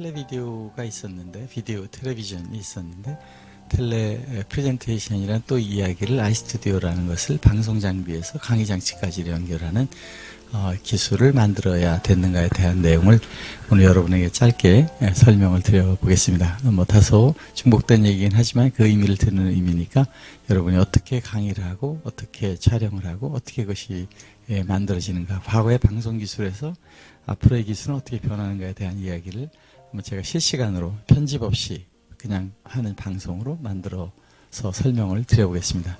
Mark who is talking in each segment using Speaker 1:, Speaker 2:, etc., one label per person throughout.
Speaker 1: 텔레비디오가 있었는데 비디오 텔레비전이 있었는데 텔레 프레젠테이션이란 또 이야기를 아이스튜디오라는 것을 방송 장비에서 강의 장치까지 연결하는 어, 기술을 만들어야 됐는가에 대한 내용을 오늘 여러분에게 짧게 예, 설명을 드려보겠습니다. 뭐 다소 중복된 얘기긴 하지만 그 의미를 드는 의미니까 여러분이 어떻게 강의를 하고 어떻게 촬영을 하고 어떻게 그것이 예, 만들어지는가 과거의 방송 기술에서 앞으로의 기술은 어떻게 변하는가에 대한 이야기를 한번 제가 실시간으로 편집 없이 그냥 하는 방송으로 만들어서 설명을 드려보겠습니다.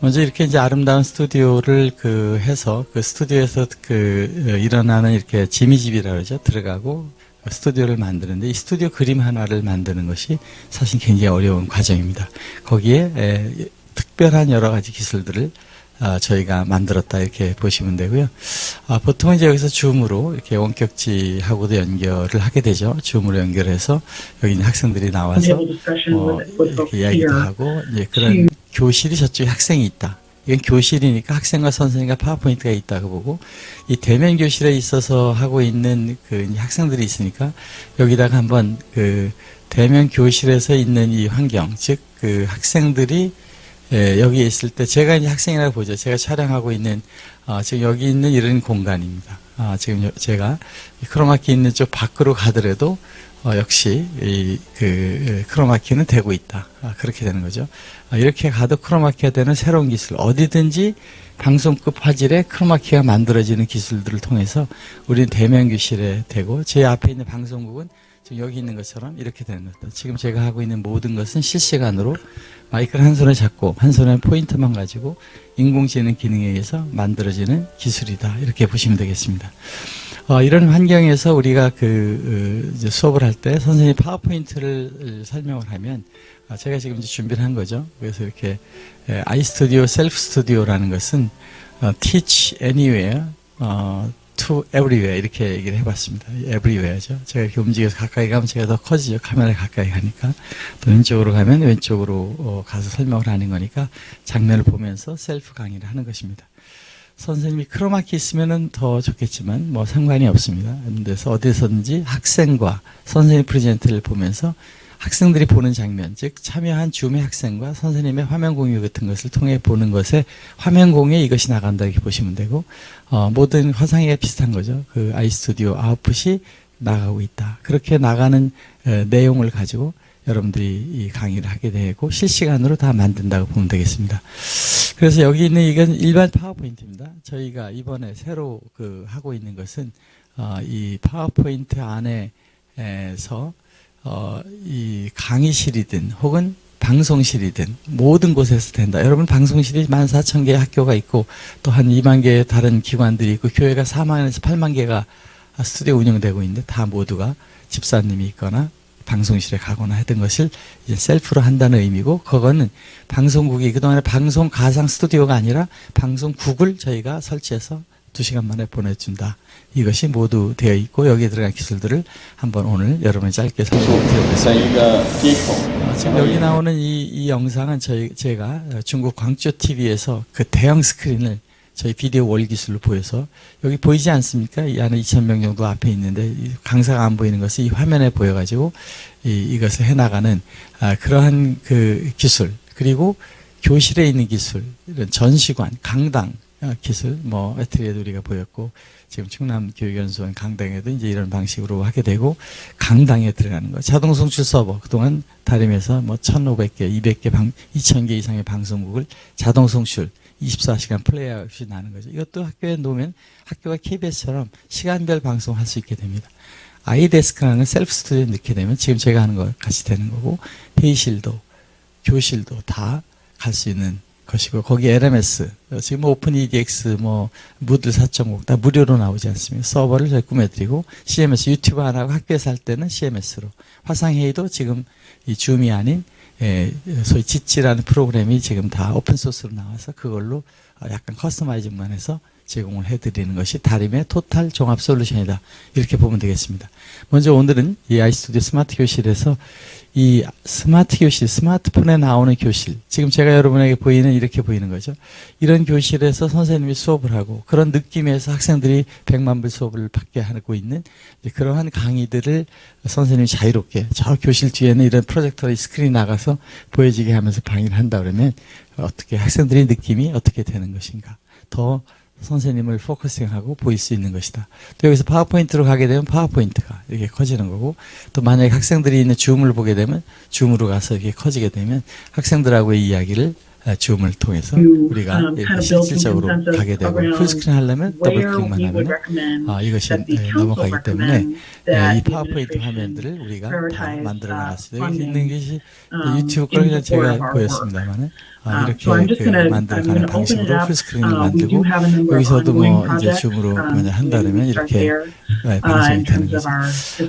Speaker 1: 먼저 이렇게 이제 아름다운 스튜디오를 그 해서 그 스튜디오에서 그 어, 일어나는 이렇게 지미집이라 그러죠. 들어가고 스튜디오를 만드는데 이 스튜디오 그림 하나를 만드는 것이 사실 굉장히 어려운 과정입니다. 거기에 에, 특별한 여러 가지 기술들을 아, 저희가 만들었다 이렇게 보시면 되고요. 아, 보통은 이제 여기서 줌으로 이렇게 원격지하고도 연결을 하게 되죠. 줌으로 연결해서 여기 있는 학생들이 나와서 어, 이렇게 이야기도 하고 이제 그런 교실이 저쪽에 학생이 있다. 이건 교실이니까 학생과 선생님과 파워포인트가 있다고 보고 이 대면 교실에 있어서 하고 있는 그 학생들이 있으니까 여기다가 한번 그 대면 교실에서 있는 이 환경 즉 그 학생들이 예, 여기에 있을 때 제가 이제 학생이라고 보죠. 제가 촬영하고 있는 어, 지금 여기 있는 이런 공간입니다. 아, 지금 여, 제가 크로마키 있는 쪽 밖으로 가더라도 어, 역시 이, 그 크로마키는 되고 있다. 아, 그렇게 되는 거죠. 아, 이렇게 가도 크로마키가 되는 새로운 기술 어디든지 방송급 화질의 크로마키가 만들어지는 기술들을 통해서 우리는 대면 교실에 되고 제 앞에 있는 방송국은 지금 여기 있는 것처럼 이렇게 되는 겁니다. 지금 제가 하고 있는 모든 것은 실시간으로 마이크를 한 손에 잡고 한 손에 포인터만 가지고 인공지능 기능에 의해서 만들어지는 기술이다. 이렇게 보시면 되겠습니다. 어, 이런 환경에서 우리가 그 어, 수업을 할 때 선생님이 파워포인트를 설명을 하면 어, 제가 지금 이제 준비를 한 거죠. 그래서 이렇게 iStudio, 셀프 스튜디오라는 것은 어, teach anywhere, 어, to everywhere 이렇게 얘기를 해봤습니다. everywhere죠. 제가 이렇게 움직여서 가까이 가면 제가 더 커지죠. 카메라 가까이 가니까. 또 왼쪽으로 가면 왼쪽으로 어, 가서 설명을 하는 거니까 장면을 보면서 셀프 강의를 하는 것입니다. 선생님이 크로마키 있으면 더 좋겠지만 뭐 상관이 없습니다. 그래서 어디서든지 학생과 선생님 present를 보면서 학생들이 보는 장면, 즉 참여한 줌의 학생과 선생님의 화면 공유 같은 것을 통해 보는 것에 화면 공유에 이것이 나간다 이렇게 보시면 되고 어, 모든 화상회의가 비슷한 거죠. 그 iStudio 아웃풋이 나가고 있다. 그렇게 나가는 에, 내용을 가지고 여러분들이 이 강의를 하게 되고 실시간으로 다 만든다고 보면 되겠습니다. 그래서 여기 있는 이건 일반 파워포인트입니다. 저희가 이번에 새로 그 하고 있는 것은 어, 이 파워포인트 안에서 어, 이 강의실이든 혹은 방송실이든 모든 곳에서 된다. 여러분 방송실이 14,000개의 학교가 있고 또 한 2만 개의 다른 기관들이 있고 교회가 4만에서 8만 개가 스튜디오 운영되고 있는데 다 모두가 집사님이 있거나 방송실에 가거나 했던 것을 이제 셀프로 한다는 의미고 그거는 방송국이 그동안에 방송 가상 스튜디오가 아니라 방송국을 저희가 설치해서 두 시간 만에 보내준다. 이것이 모두 되어 있고 여기에 들어간 기술들을 한번 오늘 여러분이 짧게 설명드려보겠습니다. 어, 지금 여기 나오는 이, 이 영상은 저희 제가 중국 광주 TV에서 그 대형 스크린을 저희 비디오 월 기술로 보여서 여기 보이지 않습니까? 이 안에 2,000명 정도 앞에 있는데 강사가 안 보이는 것이 이 화면에 보여가지고 이, 이것을 해나가는 아, 그러한 그 기술 그리고 교실에 있는 기술 이런 전시관 강당 아, 기술, 뭐, 에트리에도 우리가 보였고, 지금 충남 교육연수원 강당에도 이제 이런 방식으로 하게 되고, 강당에 들어가는 거. 자동 송출 서버, 그동안 다림에서 뭐 1,500개, 200개, 방, 2,000개 이상의 방송국을 자동 송출, 24시간 플레이 없이 나는 거죠. 이것도 학교에 놓으면 학교가 KBS처럼 시간별 방송할 수 있게 됩니다. iDesk라는 셀프 스튜디오에 넣게 되면 지금 제가 하는 것 같이 되는 거고, 회의실도, 교실도 다 갈 수 있는 것이고 거기 LMS 지금 Open edX 뭐 Moodle 4.5다 무료로 나오지 않습니까? 서버를 저희 꾸며드리고 CMS 유튜브 안 하고 학교에서 할 때는 CMS로 화상회의도 지금 이 줌이 아닌 예, 소위 Jitsi라는 프로그램이 지금 다 open source로 나와서 그걸로 약간 customizing만 해서 제공을 해드리는 것이 다림의 total 종합 솔루션이다. 이렇게 보면 되겠습니다. 먼저 오늘은 이 iStudio 스마트 교실에서 이 스마트 교실, 스마트폰에 나오는 교실, 지금 제가 여러분에게 보이는 이렇게 보이는 거죠. 이런 교실에서 선생님이 수업을 하고 그런 느낌에서 학생들이 100만 불 수업을 받게 하고 있는 그러한 강의들을 선생님이 자유롭게 저 교실 뒤에는 이런 프로젝터의 스크린이 나가서 보여지게 하면서 강의를 한다 그러면 어떻게 학생들의 느낌이 어떻게 되는 것인가. 더 선생님을 focusing하고 보일 수 있는 것이다. 또 여기서 파워포인트로 가게 되면 파워포인트가 이렇게 커지는 거고 또 만약에 학생들이 있는 줌을 보게 되면 줌으로 가서 이렇게 커지게 되면 학생들하고의 이야기를 아, 줌을 통해서 우리가 실질적으로 가게 되고 풀스크린 하려면 더블
Speaker 2: where
Speaker 1: 클릭만
Speaker 2: we would
Speaker 1: 하면 아, 이것이 예, 넘어가기 때문에 예, 이 파워포인트 화면들을 우리가 다 만들어
Speaker 2: uh.
Speaker 1: 여기
Speaker 2: funding,
Speaker 1: 있는 것이
Speaker 2: um,
Speaker 1: 유튜브
Speaker 2: support
Speaker 1: 제가 보였습니다만은 아,
Speaker 2: Uh,
Speaker 1: 이렇게 그
Speaker 2: I'm
Speaker 1: 만들어가는 방식으로. 풀스크린을
Speaker 2: Uh,
Speaker 1: 만들고 여기서도 뭐 이제. 줌으로
Speaker 2: Um,
Speaker 1: 그냥 한다면 이렇게 네,
Speaker 2: uh,
Speaker 1: 방송이
Speaker 2: in
Speaker 1: 되는 거죠.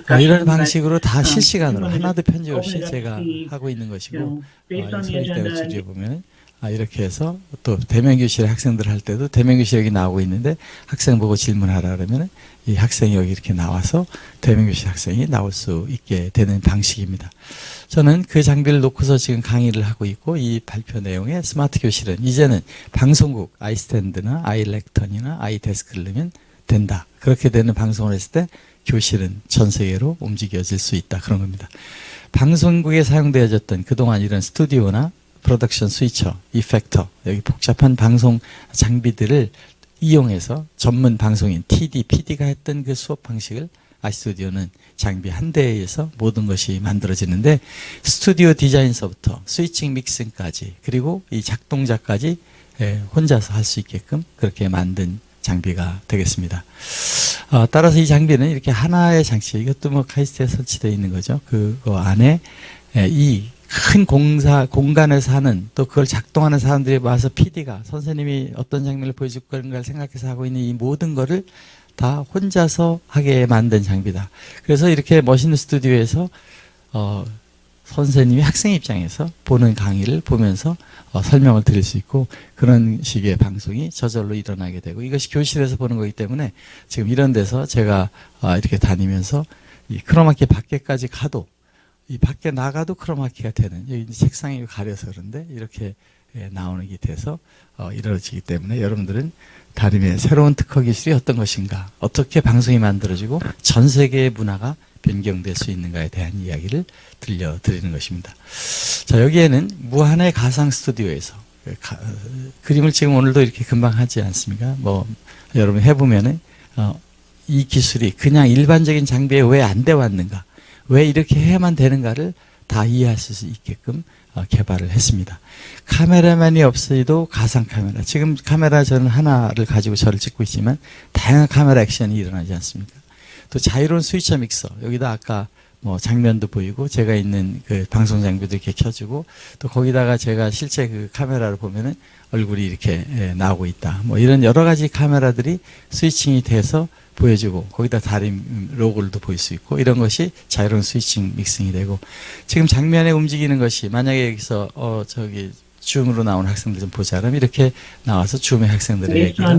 Speaker 1: 아, 이런 방식으로 다
Speaker 2: um,
Speaker 1: 실시간으로 하나도 편집 없이 제가 하고 있는 것이고
Speaker 2: know, based
Speaker 1: 아, 보면 아, 이렇게 해서 또 대면 교실 학생들 할 때도 대면 교실 여기 나오고 있는데 학생 보고 질문하라 그러면 이 학생이 여기 이렇게 나와서 대면 교실 학생이 나올 수 있게 되는 방식입니다. 저는 그 장비를 놓고서 지금 강의를 하고 있고 이 발표 내용의 스마트 교실은 이제는 방송국 아이스탠드나 아이렉턴이나 아이데스크를 넣으면 된다. 그렇게 되는 방송을 했을 때 교실은 전 세계로 움직여질 수 있다. 그런 겁니다. 방송국에 사용되어졌던 그동안 이런 스튜디오나 프로덕션 스위처, 이펙터, 여기 복잡한 방송 장비들을 이용해서 전문 방송인 TD, PD가 했던 그 수업 방식을 아이스튜디오는 장비 한 대에서 모든 것이 만들어지는데 스튜디오 디자인서부터 스위칭 믹싱까지 그리고 이 작동자까지 예, 혼자서 할 수 있게끔 그렇게 만든 장비가 되겠습니다. 어, 따라서 이 장비는 이렇게 하나의 장치, 이것도 뭐 카이스트에 설치되어 있는 거죠. 그거 안에 예, 이큰 공사 공간에서 하는 또 그걸 작동하는 사람들이 와서 PD가 선생님이 어떤 장면을 보여줄 건가를 생각해서 하고 있는 이 모든 거를 다 혼자서 하게 만든 장비다. 그래서 이렇게 멋있는 스튜디오에서 어, 선생님이 학생 입장에서 보는 강의를 보면서 어, 설명을 드릴 수 있고 그런 식의 방송이 저절로 일어나게 되고 이것이 교실에서 보는 거기 때문에 지금 이런 데서 제가 어, 이렇게 다니면서 이 크로마키 밖에까지 가도 이 밖에 나가도 크로마키가 되는 여기 책상이 가려서 그런데 이렇게 예, 나오는 게 돼서 어, 이루어지기 때문에 여러분들은 다림의 새로운 특허 기술이 어떤 것인가 어떻게 방송이 만들어지고 전 세계의 문화가 변경될 수 있는가에 대한 이야기를 들려드리는 것입니다. 자 여기에는 무한의 가상 스튜디오에서 그 가- 어, 그림을 지금 오늘도 이렇게 금방 하지 않습니까? 뭐 여러분 해보면은 어, 이 기술이 그냥 일반적인 장비에 왜 안 돼 왔는가? 왜 이렇게 해야만 되는가를 다 이해할 수 있게끔 어, 개발을 했습니다. 카메라만이 없어도 가상 카메라. 지금 카메라 저는 하나를 가지고 저를 찍고 있지만 다양한 카메라 액션이 일어나지 않습니까? 또 자유로운 스위처 믹서. 여기다 아까 뭐 장면도 보이고 제가 있는 그 방송 장비도 이렇게 켜주고 또 거기다가 제가 실제 그 카메라를 보면은 얼굴이 이렇게 예, 나오고 있다. 뭐 이런 여러 가지 카메라들이 스위칭이 돼서 보여주고 거기다 다림 로고를도 보일 수 있고 이런 것이 자유로운 스위칭 믹싱이 되고 지금 장면에 움직이는 것이 만약에 여기서 어 저기 줌으로 나오는 학생들 좀 보자 그러면 이렇게 나와서 줌의 학생들의 얘기가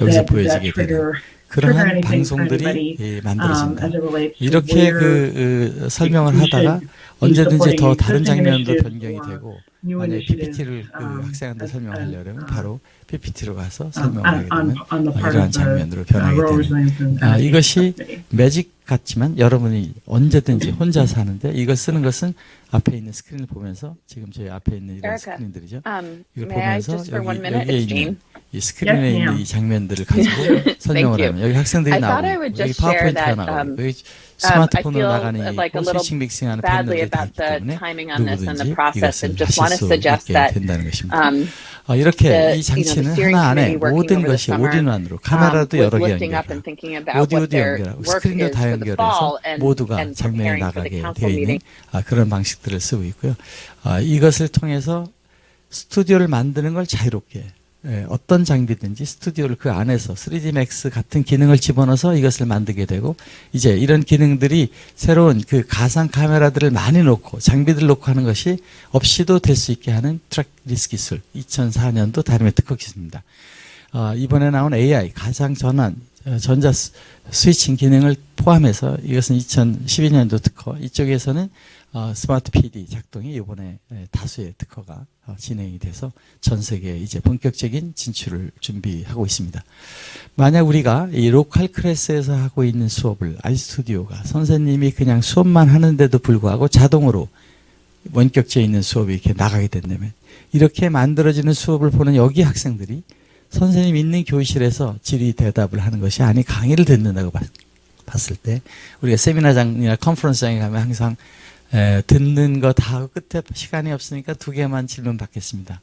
Speaker 1: 여기서 보여지게 되는 그러한 방송들이 예,
Speaker 2: um,
Speaker 1: 만들어진다.
Speaker 2: to
Speaker 1: 이렇게 그 어, 설명을 하다가 언제든지 더 다른 장면도 변경이 되고 만약에 PPT를 그
Speaker 2: um,
Speaker 1: 학생한테 설명하려면 바로 PPT로 가서
Speaker 2: um,
Speaker 1: 설명을
Speaker 2: on,
Speaker 1: 하게
Speaker 2: on,
Speaker 1: 되면 어, 이러한 장면으로
Speaker 2: uh,
Speaker 1: 변하게 되는 아, 이것이. 매직 같지만 여러분이 언제든지 혼자서 하는데 이걸 쓰는 것은 앞에 있는 스크린을 보면서 지금 저희 앞에 있는 이런. 스크린들이죠.
Speaker 3: Um,
Speaker 1: 이걸 보면서 여기? 여기에. 있는 이 스크린에 있는. 이 장면들을 가지고 설명을. 하면 여기 학생들이 나오고 여기 파워포인트가 나오고
Speaker 3: um,
Speaker 1: 여기 스마트폰으로 나가는 이
Speaker 3: little
Speaker 1: 스위칭 믹싱하는 있기
Speaker 3: the
Speaker 1: 때문에 누구든지 이것을 하실 수 있게 된다는 것입니다.
Speaker 3: um,
Speaker 1: 어, 이렇게 이 장치는 하나 안에 모든 것이 all-in-one으로
Speaker 3: um,
Speaker 1: 카메라도 여러 개 연결하고 오디오도 연결하고 스크린도 다 연결해서 모두가 장면에 나가게 되어 있는. 아, 그런 방식들을 쓰고 있고요. 아, 이것을 통해서 스튜디오를 만드는 걸 자유롭게 예, 어떤 장비든지 스튜디오를 그 안에서 3D Max 같은 기능을 집어넣어서 이것을 만들게 되고 이제 이런 기능들이 새로운 그 가상 카메라들을 많이 놓고 장비들 놓고 하는 것이 없이도 될 수 있게 하는 trackless 기술 2004년도 다림의 특허 기술입니다. 어, 이번에 나온 AI 가상 전환 어, 전자 스- 스위칭 기능을 포함해서 이것은 2012년도 특허 이쪽에서는 어, 스마트 PD 작동이 이번에 에, 다수의 특허가 어, 진행이 돼서 전 세계에 이제 본격적인 진출을 준비하고 있습니다. 만약 우리가 이 local class에서 하고 있는 수업을 iStudio가 선생님이 그냥 수업만 하는데도 불구하고 자동으로 원격지에 있는 수업이 이렇게 나가게 된다면 이렇게 만들어지는 수업을 보는 여기 학생들이 선생님 있는 교실에서 질의 대답을 하는 것이 아니 강의를 듣는다고 봤, 봤을 때 우리가 세미나장이나 컨퍼런스장에 가면 항상 에, 듣는 거 다 끝에 시간이 없으니까 두 개만 질문 받겠습니다.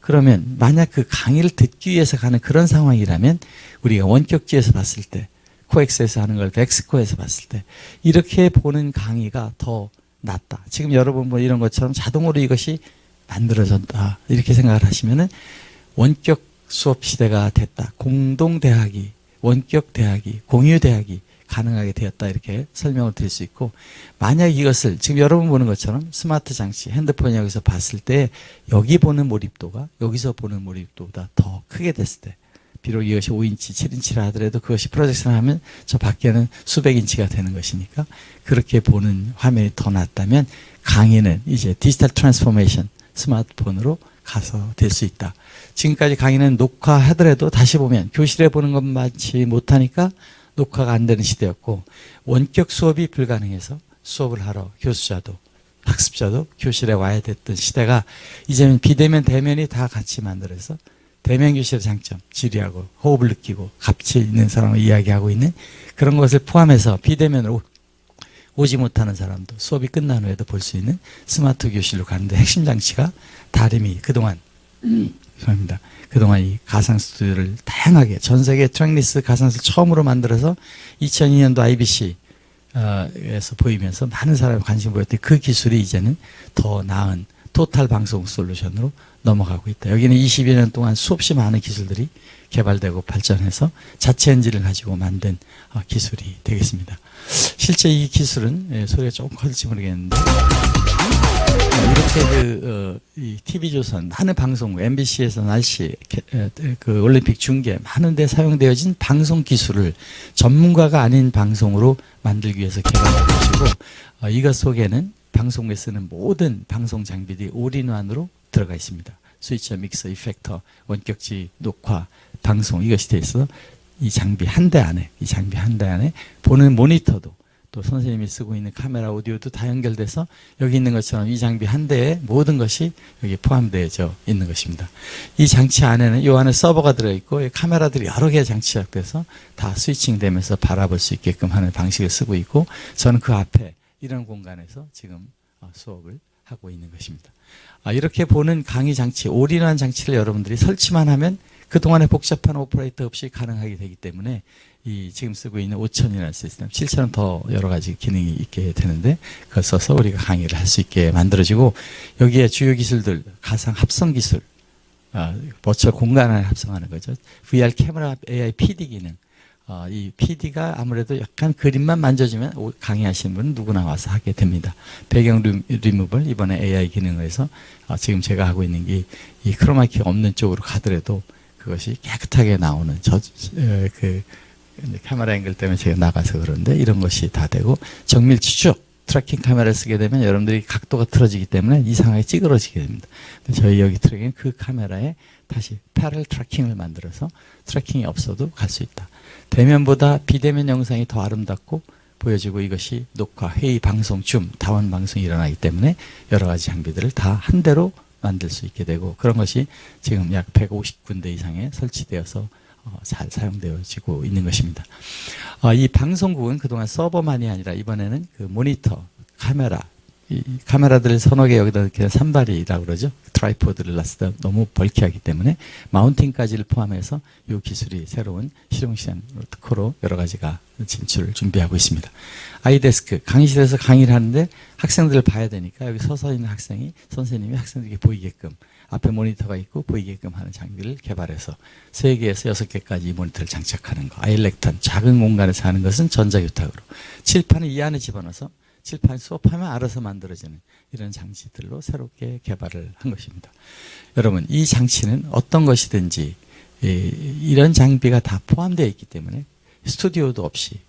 Speaker 1: 그러면 만약 그 강의를 듣기 위해서 가는 그런 상황이라면 우리가 원격지에서 봤을 때 코엑스에서 하는 걸 엑스코에서 봤을 때 이렇게 보는 강의가 더 낫다. 지금 여러분 뭐 이런 것처럼 자동으로 이것이 만들어졌다. 이렇게 생각을 하시면은 원격 수업 시대가 됐다. 공동 대학이 원격 대학이 공유 대학이 가능하게 되었다 이렇게 설명을 드릴 수 있고 만약 이것을 지금 여러분 보는 것처럼 스마트 장치 핸드폰 여기서 봤을 때 여기 보는 몰입도가 여기서 보는 몰입도보다 더 크게 됐을 때 비록 이것이 5인치, 7인치라 하더라도 그것이 프로젝션 하면 저 밖에는 수백 인치가 되는 것이니까 그렇게 보는 화면이 더 낫다면 강의는 이제 digital transformation 스마트폰으로 가서 될 수 있다. 지금까지 강의는 녹화하더라도 다시 보면 교실에 보는 것만치 못하니까 녹화가 안 되는 시대였고 원격 수업이 불가능해서 수업을 하러 교수자도 학습자도 교실에 와야 됐던 시대가 이제는 비대면 대면이 다 같이 만들어서 대면 교실의 장점, 지리하고 호흡을 느끼고 같이 있는 사람을 이야기하고 있는 그런 것을 포함해서 비대면으로 오지 못하는 사람도 수업이 끝난 후에도 볼 수 있는 스마트 교실로 가는데 핵심 장치가 다림이 그동안 죄송합니다. 그동안 이 가상 스튜디오를 다양하게 전 세계 trackless 가상을 처음으로 만들어서 2002년도 IBC 어, 에서 보이면서 많은 사람이 관심 보였던 그 기술이 이제는 더 나은 total 방송 솔루션으로 넘어가고 있다. 여기는 22년 년 동안 수없이 많은 기술들이 개발되고 발전해서 자체 엔진을 가지고 만든 어, 기술이 되겠습니다. 실제 이 기술은 예, 소리가 조금 커질지 모르겠는데 어, 이렇게 그, 어, 이 TV조선 많은 방송국, MBC에서 날씨, 그 올림픽 중계 많은 데 사용되어진 방송 기술을 전문가가 아닌 방송으로 만들기 위해서 개발한 것이고 어, 이것 속에는 방송국에 쓰는 모든 방송 장비들이 올인원으로 들어가 있습니다. 스위처, 믹서, 이펙터, 원격지, 녹화, 방송 이것이 돼 있어 이 장비 한 대 안에 이 장비 한 대 안에 보는 모니터도 또 선생님이 쓰고 있는 카메라 오디오도 다 연결돼서 여기 있는 것처럼 이 장비 한 대에 모든 것이 여기 포함되어져 있는 것입니다. 이 장치 안에는 이 안에 서버가 들어있고 이 카메라들이 여러 개 장치가 돼서 다 스위칭 되면서 바라볼 수 있게끔 하는 방식을 쓰고 있고 저는 그 앞에 이런 공간에서 지금 어, 수업을 하고 있는 것입니다. 아, 이렇게 보는 강의 장치, 올인원 장치를 여러분들이 설치만 하면 그동안의 복잡한 오퍼레이터 없이 가능하게 되기 때문에 이 지금 쓰고 있는 5천이라는 시스템, 7천은 더 여러 가지 기능이 있게 되는데 그걸 써서 우리가 강의를 할 수 있게 만들어지고 여기에 주요 기술들, 가상 합성 기술, 아, virtual 공간을 합성하는 거죠. VR 카메라 AI PD 기능. 어, 이 PD가 아무래도 약간 그림만 만져주면 오- 강의하시는 분은 누구나 와서 하게 됩니다. 배경 리- 리무벌 이번에 AI 기능을 해서 어, 지금 제가 하고 있는 게 이 크로마키 없는 쪽으로 가더라도 그것이 깨끗하게 나오는 저, 에, 그 카메라 앵글 때문에 제가 나가서 그런데 이런 것이 다 되고 정밀치 쭉 tracking 카메라를 쓰게 되면 여러분들이 각도가 틀어지기 때문에 이상하게 찌그러지게 됩니다. 저희 여기 트랙은 그 카메라에 다시 parallel tracking을 만들어서 tracking이 없어도 갈 수 있다. 대면보다 비대면 영상이 더 아름답고 보여지고 이것이 녹화, 회의, 방송, 줌, 다원 방송이 일어나기 때문에 여러 가지 장비들을 다 한 대로 만들 수 있게 되고 그런 것이 지금 약 150군데 이상에 설치되어서 어, 잘 사용되어지고 있는 것입니다. 어, 이 방송국은 그동안 서버만이 아니라 이번에는 그 모니터, 카메라, 이 카메라들을 서너 개 여기다 이렇게 삼발이라고 그러죠. tripod를 놨을 때 너무 bulky하기 때문에 mounting까지를 포함해서 이 기술이 새로운 실용신안 특허로 여러 가지가 진출을 준비하고 있습니다. 아이데스크 강의실에서 강의를 하는데 학생들을 봐야 되니까 여기 서서 있는 학생이 선생님이 학생들에게 보이게끔 앞에 모니터가 있고 보이게끔 하는 장비를 개발해서 세 개에서 여섯 개까지 이 모니터를 장착하는 거. 아일렉턴 작은 공간에서 하는 것은 전자교탁으로 칠판을 이 안에 집어넣어서 칠판 수업하면 알아서 만들어지는 이런 장치들로 새롭게 개발을 한 것입니다. 여러분 이 장치는 어떤 것이든지 이, 이런 장비가 다 포함되어 있기 때문에 스튜디오도 없이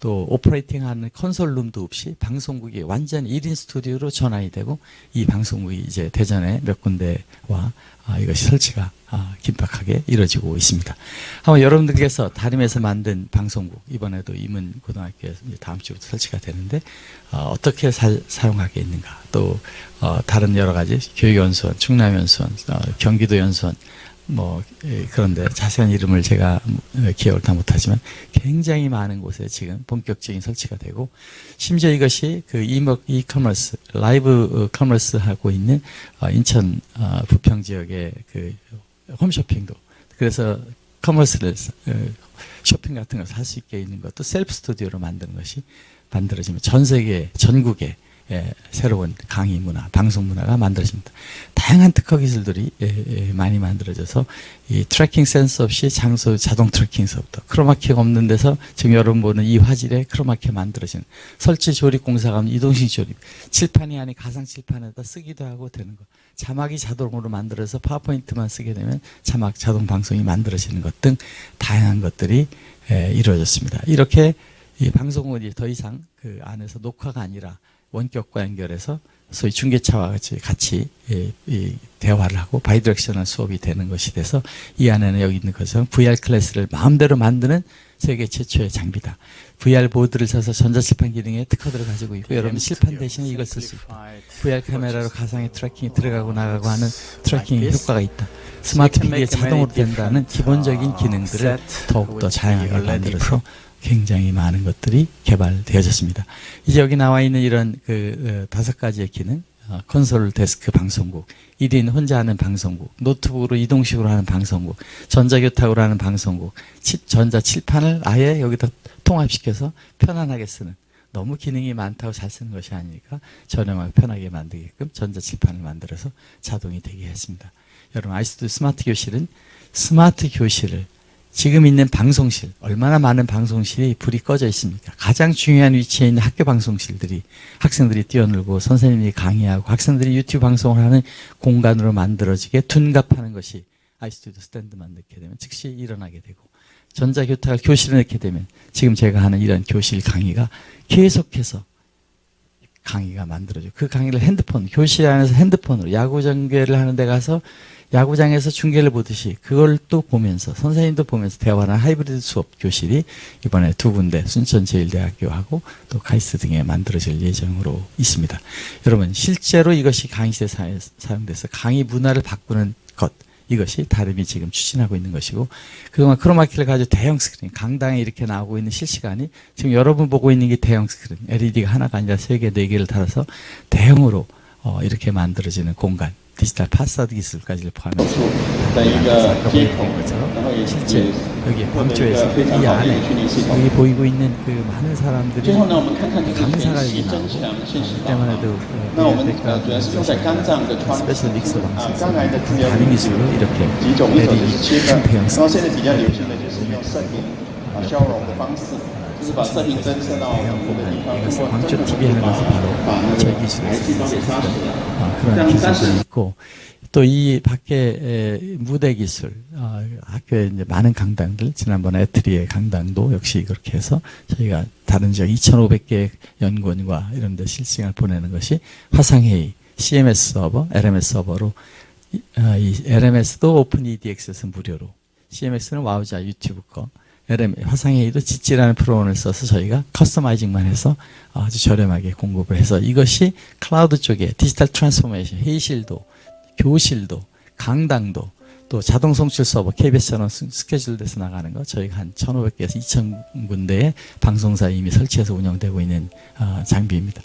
Speaker 1: 또 오퍼레이팅하는 컨솔룸도 없이 방송국이 완전 1인 스튜디오로 전환이 되고 이 방송국이 이제 대전에 몇 군데와 아, 이것이 설치가 아, 긴박하게 이루어지고 있습니다. 한번 여러분들께서 다림에서 만든 방송국 이번에도 이제 다음 주부터 설치가 되는데 어, 떻게 사용하게 있는가 또 어, 다른 여러 가지 교육연수원, 충남연수원, 어, 경기도연수원 뭐 예, 그런데 자세한 이름을 제가 어, 기억을 다 못하지만 굉장히 많은 곳에 지금 본격적인 설치가 되고 심지어 이것이 그 e-commerce live 어, commerce 하고 있는 어, 인천 부평 지역의 그 홈쇼핑도 그래서 commerce를 쇼핑 같은 걸 살 수 있게 있는 것도 셀프 스튜디오로 만드는 것이 만들어지면 전 세계 전국에 예, 새로운 강의 문화, 방송 문화가 만들어집니다. 다양한 특허 기술들이 예, 예, 많이 만들어져서 이 tracking 센서 없이 장소 자동 tracking서부터 크로마키가 없는 데서 지금 여러분 보는 이 화질에 크로마키 만들어지는 설치 조립 공사가 하면 이동식 조립 칠판이 아닌 가상 칠판에다 쓰기도 하고 되는 거 자막이 자동으로 만들어서 파워포인트만 쓰게 되면 자막 자동 방송이 만들어지는 것 등 다양한 것들이 예, 이루어졌습니다. 이렇게 이 방송은 더 이상 그 안에서 녹화가 아니라 원격과 연결해서 소위 중계차와 같이 같이 예, 대화를 하고 bidirectional 수업이 되는 것이 돼서 이 안에는 여기 있는 것은 VR 클래스를 마음대로 만드는 세계 최초의 장비다. VR 보드를 써서 전자칠판 기능에 특허들을 가지고 있고 여러분 칠판 대신에 이걸 쓸 수 있다. VR 카메라로 가상의 tracking이 들어가고 나가고 하는 tracking 효과가 있다. 스마트 PD에 자동으로 된다는 기본적인 기능들을 더욱더 다양하게 만들어서 굉장히 많은 것들이 개발되어졌습니다. 이제 여기 나와 있는 이런 그 어, 다섯 가지의 기능, 어, 콘솔 데스크 방송국, 1인 혼자 하는 방송국, 노트북으로 이동식으로 하는 방송국, 전자교탁으로 하는 방송국, 전자 칠판을 아예 여기다 통합시켜서 편안하게 쓰는 너무 기능이 많다고 잘 쓰는 것이 아니니까 저렴하게 편하게 만들게끔 전자 칠판을 만들어서 자동이 되게 했습니다. 여러분 아이스도 스마트 교실은 스마트 교실을 지금 있는 방송실 얼마나 많은 방송실이 불이 꺼져 있습니까? 가장 중요한 위치에 있는 학교 방송실들이 학생들이 뛰어놀고 선생님이 강의하고 학생들이 유튜브 방송을 하는 공간으로 만들어지게 둔갑하는 것이 아이스튜디오 스탠드만 넣게 되면 즉시 일어나게 되고 전자교탁을 교실에 넣게 되면 지금 제가 하는 이런 교실 강의가 계속해서 강의가 만들어져. 그 강의를 핸드폰, 교실 안에서 핸드폰으로 야구 전개를 하는 데 가서 야구장에서 중계를 보듯이 그걸 또 보면서 선생님도 보면서 대화나 하이브리드 수업 교실이 이번에 두 군데 순천제일대학교하고 또 카이스트 등에 만들어질 예정으로 있습니다. 여러분 실제로 이것이 강의실에 사용돼서 강의 문화를 바꾸는 것 이것이 다림이 지금 추진하고 있는 것이고 그동안 크로마키를 가지고 대형 스크린 강당에 이렇게 나오고 있는 실시간이 지금 여러분 보고 있는 게 대형 스크린 LED가 하나가 아니라 세 개, 네 개를 달아서 대형으로 어, 이렇게 만들어지는 공간 디지털 파사드 기술까지를 포함해서 아까 보여드린 것처럼 실제 여기 광주에서 이 안에 여기 보이고 있는 그 많은 사람들이 강사가 여기 나오고 그때만 해도 그때까 스페셜 믹서 방식에서 다른 기술로 이렇게 LED 큰 대형 스크린 就是把摄影 광주 TV에 가서 바로 즐기실 수 있습니다. 아, 그런 기술도 있고 또 이 밖에 무대 기술 아, 학교에 이제 많은 강당들 지난번 에트리의 강당도 역시 그렇게 해서 저희가 다른 지역 2,500개 연구원과 이런 데 실시간 보내는 것이 화상회의 CMS 서버, LMS 서버로 이 아, LMS도 Open edX에서 무료로 CMS는 Wowza 유튜브 거 LM 화상회의도 Jitsi라는 프로그램을 써서 저희가 customizing만 해서 아주 저렴하게 공급을 해서 이것이 클라우드 쪽에 디지털 transformation 회의실도 교실도 강당도 또 자동 송출 서버 KBS처럼 스케줄돼서 나가는 거 저희가 한 1,500개에서 2,000군데의 방송사에 이미 설치해서 운영되고 있는 어, 장비입니다.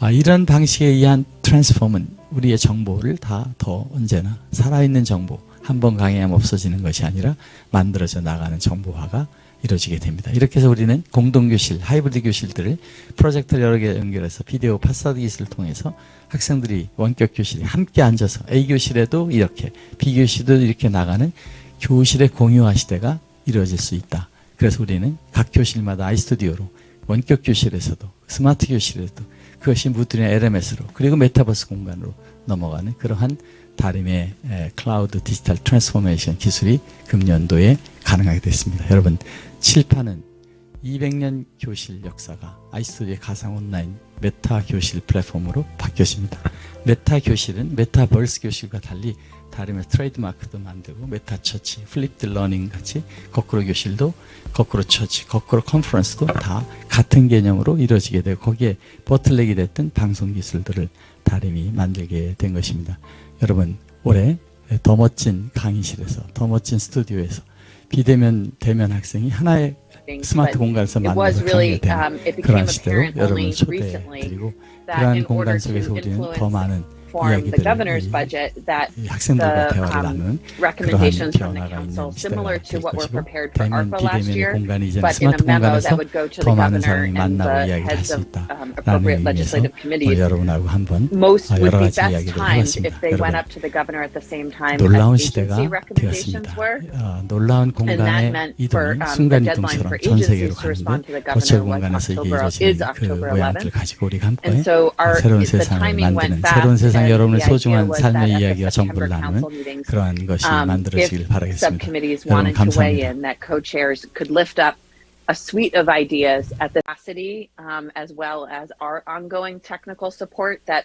Speaker 1: 아, 이런 방식에 의한 transform은 우리의 정보를 다 더 언제나 살아있는 정보 한 번 강의하면 없어지는 것이 아니라 만들어져 나가는 정보화가 이루어지게 됩니다. 이렇게 해서 우리는 공동교실, 하이브리드 교실들을 프로젝터를 여러 개 연결해서 비디오 파사드 기술을 통해서 학생들이 원격 교실에 함께 앉아서 A교실에도 이렇게 B교실도 이렇게 나가는 교실의 공유화 시대가 이루어질 수 있다. 그래서 우리는 각 교실마다 아이스튜디오로 원격 교실에서도 스마트 교실에도 그것이 Moodle이나 LMS로 그리고 메타버스 공간으로 넘어가는 그러한 다림의 에, 클라우드 디지털 transformation 기술이 금년도에 가능하게 됐습니다. 여러분 칠판은 200년 교실 역사가 아이스튜디오의 가상 온라인 meta 교실 플랫폼으로 바뀌었습니다. meta 교실은 메타버스 교실과 달리 다림의 트레이드마크도 만들고 meta church, flipped learning 같이 거꾸로 교실도 거꾸로 처치, 거꾸로 컨퍼런스도 다 같은 개념으로 이루어지게 되고 거기에 버틀렉이 됐던 방송 기술들을 다림이 만들게 된 것입니다. 여러분 올해 더 멋진 강의실에서 더 멋진 스튜디오에서 비대면 대면 학생이 하나의 스마트 공간에서 만나서 강의가
Speaker 2: um, became
Speaker 1: 시대로 여러분을 초대해드리고 그러한 공간 속에서 우리는 더 많은
Speaker 2: informed the governor's budget that the
Speaker 1: uh,
Speaker 2: um, recommendations from the council, similar to what were prepared for ARPA last year, but in a memo that would go to the governor and the heads of um, appropriate legislative committees, most would be best timed if they went up to the governor at the same time as agency recommendations were. And that meant for um, the deadline for agencies to respond to the governor was October, is October 11th. And so our, the timing went back
Speaker 1: 새로운 세상
Speaker 2: and
Speaker 1: 여러분의
Speaker 2: the idea
Speaker 1: 소중한
Speaker 2: was that
Speaker 1: 삶의
Speaker 2: at the
Speaker 1: 이야기와 정보를
Speaker 2: September
Speaker 1: 나누는
Speaker 2: council meetings,
Speaker 1: 그러한 것이
Speaker 2: um, if
Speaker 1: 만들어지길 바라겠습니다.
Speaker 2: subcommittees
Speaker 1: 여러분
Speaker 2: wanted to weigh
Speaker 1: 감사합니다.
Speaker 2: in, that co-chairs could lift up a suite of ideas at the capacity, um, as well as our ongoing technical support that